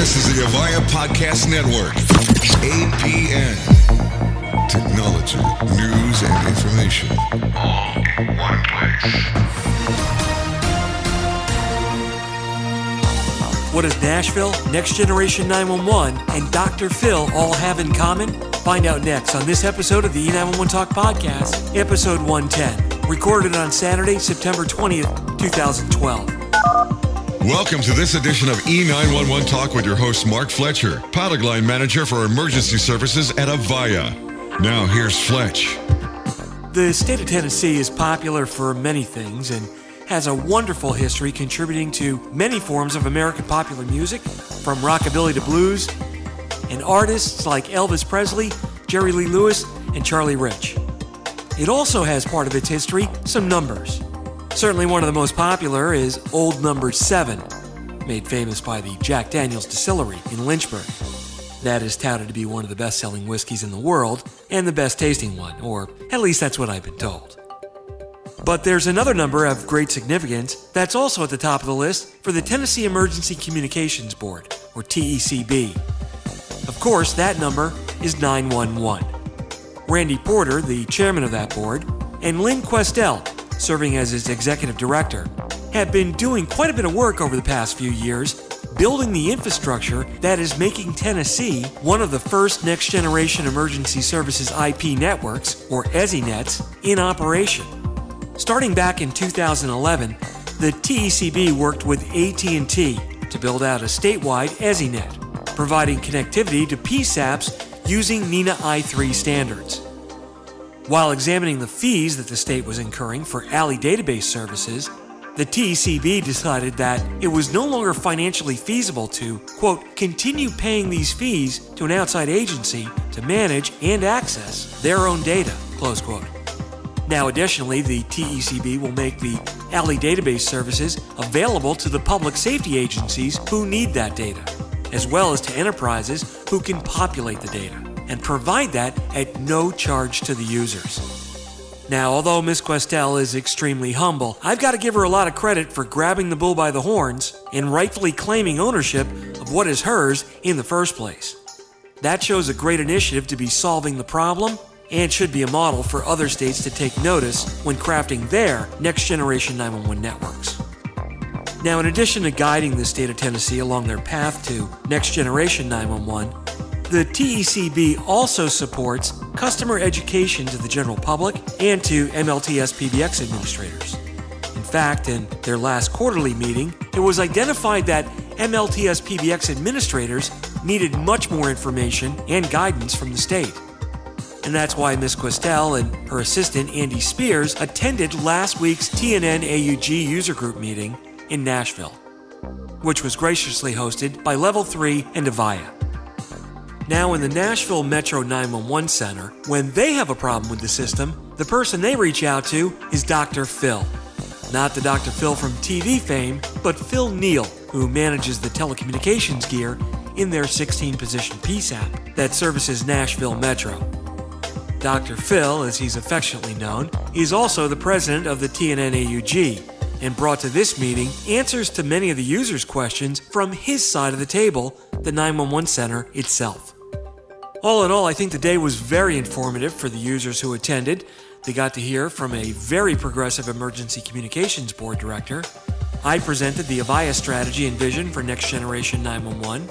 This is the Avaya Podcast Network. APN. Technology, news, and information. All in one place. What does Nashville, Next Generation 911, and Dr. Phil all have in common? Find out next on this episode of the E911 Talk Podcast, episode 110, recorded on Saturday, September 20th, 2012. Welcome to this edition of E911 Talk with your host, Mark Fletcher, product line manager for emergency services at Avaya. Now, here's Fletch. The state of Tennessee is popular for many things and has a wonderful history contributing to many forms of American popular music, from rockabilly to blues, and artists like Elvis Presley, Jerry Lee Lewis, and Charlie Rich. It also has part of its history some numbers. Certainly one of the most popular is Old Number 7, made famous by the Jack Daniels Distillery in Lynchburg. That is touted to be one of the best selling whiskeys in the world and the best tasting one, or at least that's what I've been told. But there's another number of great significance that's also at the top of the list for the Tennessee Emergency Communications Board, or TECB. Of course, that number is 911. Randy Porter, the chairman of that board, and Lynn Questell, serving as its executive director, have been doing quite a bit of work over the past few years building the infrastructure that is making Tennessee one of the first next generation emergency services IP networks, or ESInets, in operation. Starting back in 2011, the TECB worked with AT&T to build out a statewide ESInet, providing connectivity to PSAPs using NENA i3 standards. While examining the fees that the state was incurring for ALI database services, the TECB decided that it was no longer financially feasible to, quote, continue paying these fees to an outside agency to manage and access their own data, close quote. Now, additionally, the TECB will make the ALI database services available to the public safety agencies who need that data, as well as to enterprises who can populate the data and provide that at no charge to the users. Now, although Miss Questell is extremely humble, I've got to give her a lot of credit for grabbing the bull by the horns and rightfully claiming ownership of what is hers in the first place. That shows a great initiative to be solving the problem and should be a model for other states to take notice when crafting their next generation 911 networks. Now, in addition to guiding the state of Tennessee along their path to next generation 911, the TECB also supports customer education to the general public and to MLTS PBX administrators. In fact, in their last quarterly meeting, it was identified that MLTS PBX administrators needed much more information and guidance from the state. And that's why Ms. Questell and her assistant Andy Spears attended last week's TNN AUG user group meeting in Nashville, which was graciously hosted by Level 3 and Avaya. Now, in the Nashville Metro 911 Center, when they have a problem with the system, the person they reach out to is Dr. Phil. Not the Dr. Phil from TV fame, but Phil Neal, who manages the telecommunications gear in their 16 position PSAP that services Nashville Metro. Dr. Phil, as he's affectionately known, is also the president of the TNNAUG and brought to this meeting answers to many of the users' questions from his side of the table, the 911 center itself. All in all, I think the day was very informative for the users who attended. They got to hear from a very progressive emergency communications board director. I presented the Avaya strategy and vision for next generation 911.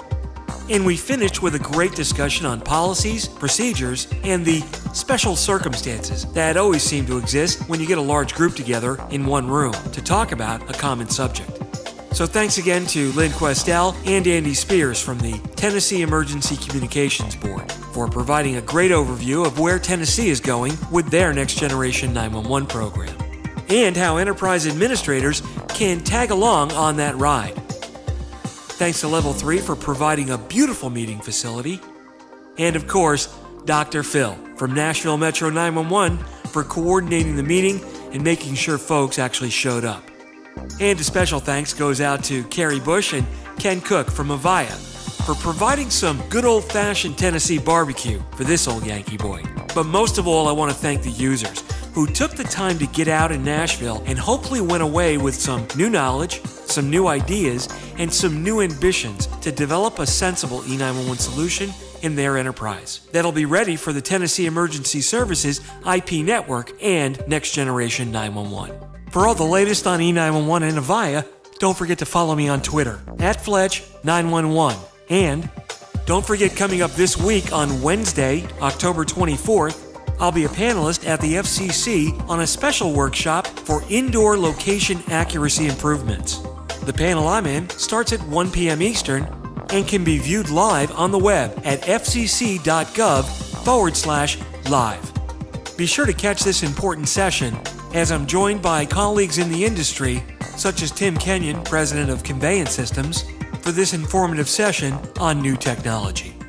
And we finished with a great discussion on policies, procedures, and the special circumstances that always seem to exist when you get a large group together in one room to talk about a common subject. So thanks again to Lynn Questell and Andy Spears from the Tennessee Emergency Communications Board for providing a great overview of where Tennessee is going with their Next Generation 911 program and how enterprise administrators can tag along on that ride. Thanks to Level 3 for providing a beautiful meeting facility. And of course, Dr. Phil from Nashville Metro 911 for coordinating the meeting and making sure folks actually showed up. And a special thanks goes out to Carrie Bush and Ken Cook from Avaya for providing some good old fashioned Tennessee barbecue for this old Yankee boy. But most of all, I want to thank the users who took the time to get out in Nashville and hopefully went away with some new knowledge, some new ideas, and some new ambitions to develop a sensible E911 solution in their enterprise that'll be ready for the Tennessee Emergency Services IP network and next generation 911. For all the latest on E911 and Avaya, don't forget to follow me on Twitter at Fletch911. And don't forget coming up this week on Wednesday, October 24th, I'll be a panelist at the FCC on a special workshop for indoor location accuracy improvements. The panel I'm in starts at 1 p.m. Eastern and can be viewed live on the web at fcc.gov forward slash live. Be sure to catch this important session as I'm joined by colleagues in the industry, such as Tim Kenyon, president of Conveyance Systems, for this informative session on new technology.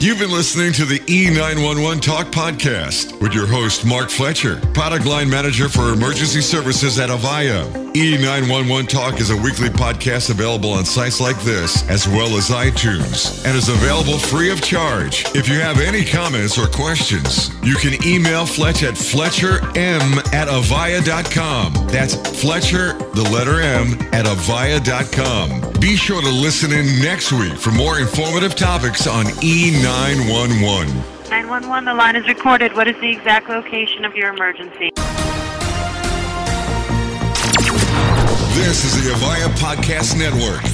You've been listening to the E911 Talk podcast with your host, Mark Fletcher, product line manager for emergency services at Avaya. E911 Talk is a weekly podcast available on sites like this, as well as iTunes, and is available free of charge. If you have any comments or questions, you can email Fletch at fletcherm at avaya.com. That's Fletcher, the letter M, at avaya.com. Be sure to listen in next week for more informative topics on E911. 911. 911, the line is recorded. What is the exact location of your emergency? This is the Avaya Podcast Network.